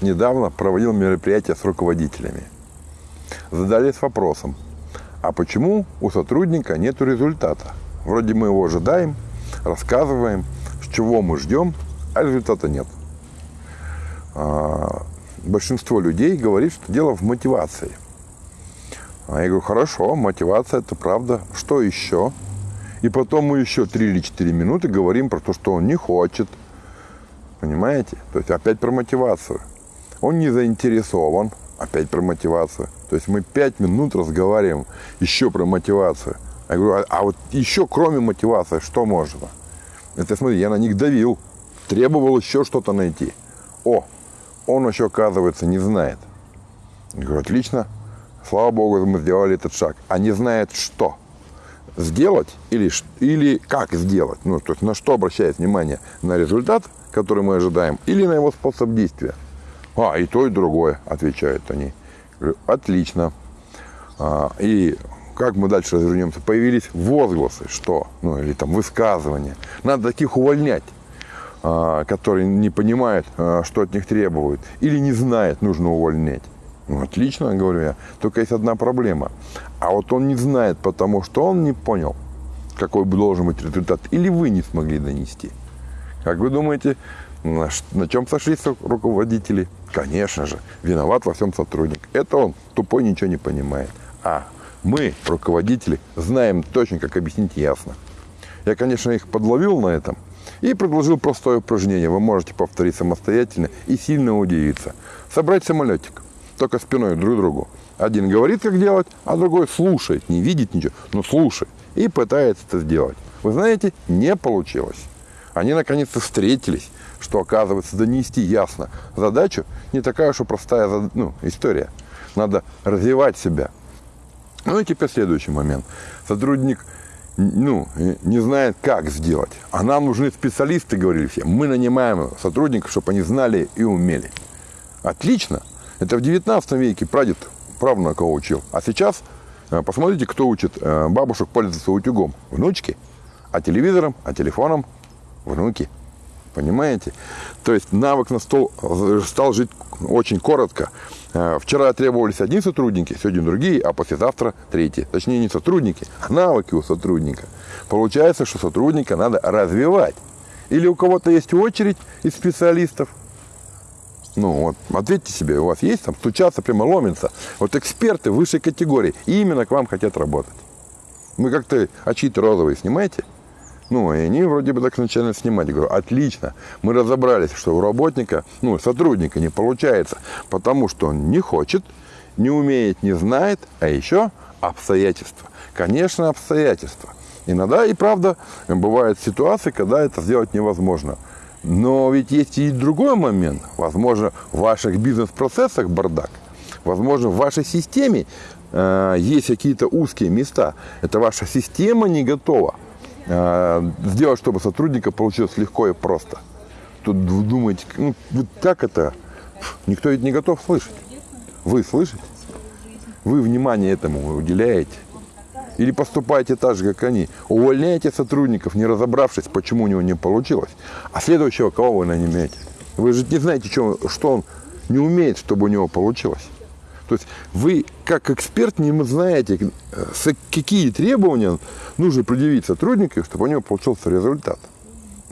недавно проводил мероприятие с руководителями. Задались вопросом, а почему у сотрудника нет результата? Вроде мы его ожидаем, рассказываем, с чего мы ждем, а результата нет. А, большинство людей говорит, что дело в мотивации. А я говорю, хорошо, мотивация это правда. Что еще? И потом мы еще 3 или 4 минуты говорим про то, что он не хочет. Понимаете? То есть опять про мотивацию. Он не заинтересован. Опять про мотивацию. То есть мы 5 минут разговариваем еще про мотивацию. Я говорю, а, а вот еще кроме мотивации, что можно? Это смотри, я на них давил. Требовал еще что-то найти. О, он еще, оказывается, не знает. Я говорю, отлично. Слава Богу, мы сделали этот шаг. А не знает что? сделать или, или как сделать. Ну, то есть на что обращает внимание? На результат, который мы ожидаем, или на его способ действия? А, и то, и другое, отвечают они. Говорю, отлично. А, и как мы дальше развернемся? Появились возгласы, что? Ну, или там высказывания. Надо таких увольнять, а, которые не понимают, а, что от них требуют, или не знают, нужно увольнять. Ну, отлично, говорю я. Только есть одна проблема. А вот он не знает, потому что он не понял, какой должен быть результат. Или вы не смогли донести. Как вы думаете, на, на чем сошлись руководители? Конечно же, виноват во всем сотрудник. Это он тупой ничего не понимает. А мы, руководители, знаем точно, как объяснить ясно. Я, конечно, их подловил на этом и предложил простое упражнение. Вы можете повторить самостоятельно и сильно удивиться. Собрать самолетик только спиной друг к другу. Один говорит, как делать, а другой слушает, не видит ничего, но слушает и пытается это сделать. Вы знаете, не получилось. Они наконец-то встретились, что оказывается донести ясно. Задачу не такая уж и простая ну, история. Надо развивать себя. Ну и теперь следующий момент. Сотрудник ну, не знает, как сделать. А нам нужны специалисты, говорили все. Мы нанимаем сотрудников, чтобы они знали и умели. Отлично. Это в 19 веке прадед правнука учил. А сейчас э, посмотрите, кто учит э, бабушек пользоваться утюгом. Внучки. А телевизором, а телефоном внуки. Понимаете? То есть навык на стол э, стал жить очень коротко. Вчера требовались одни сотрудники, сегодня другие, а послезавтра третьи. Точнее, не сотрудники, а навыки у сотрудника. Получается, что сотрудника надо развивать. Или у кого-то есть очередь из специалистов, ну вот, ответьте себе, у вас есть там стучаться, прямо ломится. Вот эксперты высшей категории именно к вам хотят работать. Вы как-то очи-то розовые снимаете? Ну, и они вроде бы так начали снимать. Я говорю, отлично, мы разобрались, что у работника, ну, сотрудника не получается, потому что он не хочет, не умеет, не знает, а еще обстоятельства. Конечно, обстоятельства. Иногда и правда бывают ситуации, когда это сделать невозможно. Но ведь есть и другой момент. Возможно, в ваших бизнес-процессах бардак. Возможно, в вашей системе э, есть какие-то узкие места. Это ваша система не готова сделать, чтобы сотрудника получилось легко и просто. Тут вы думаете, ну, вот как это? Никто ведь не готов слышать. Вы слышите? Вы внимание этому уделяете? Или поступайте так же, как они. Увольняйте сотрудников, не разобравшись, почему у него не получилось. А следующего кого вы нанимете? Вы же не знаете, что он не умеет, чтобы у него получилось. То есть вы, как эксперт, не знаете, какие требования нужно предъявить сотруднику, чтобы у него получился результат.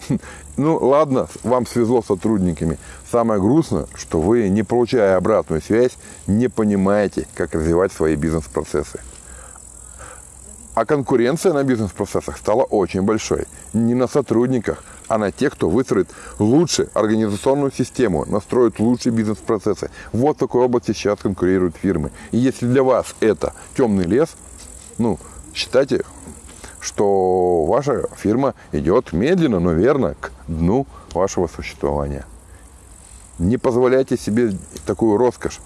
Ну, ладно, вам свезло с сотрудниками. Самое грустное, что вы, не получая обратную связь, не понимаете, как развивать свои бизнес-процессы. А конкуренция на бизнес-процессах стала очень большой. Не на сотрудниках, а на тех, кто выстроит лучше организационную систему, настроит лучшие бизнес-процессы. Вот в такой области сейчас конкурируют фирмы. И если для вас это темный лес, ну, считайте, что ваша фирма идет медленно, но верно к дну вашего существования. Не позволяйте себе такую роскошь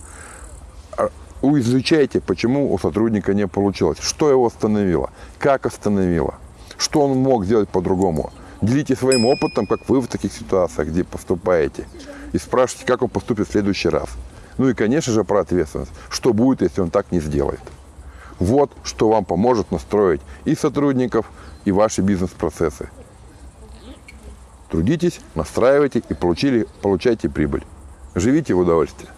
изучайте, почему у сотрудника не получилось, что его остановило, как остановило, что он мог сделать по-другому. Делитесь своим опытом, как вы в таких ситуациях, где поступаете, и спрашивайте, как он поступит в следующий раз. Ну и, конечно же, про ответственность. Что будет, если он так не сделает? Вот что вам поможет настроить и сотрудников, и ваши бизнес-процессы. Трудитесь, настраивайте и получили, получайте прибыль. живите в удовольствие.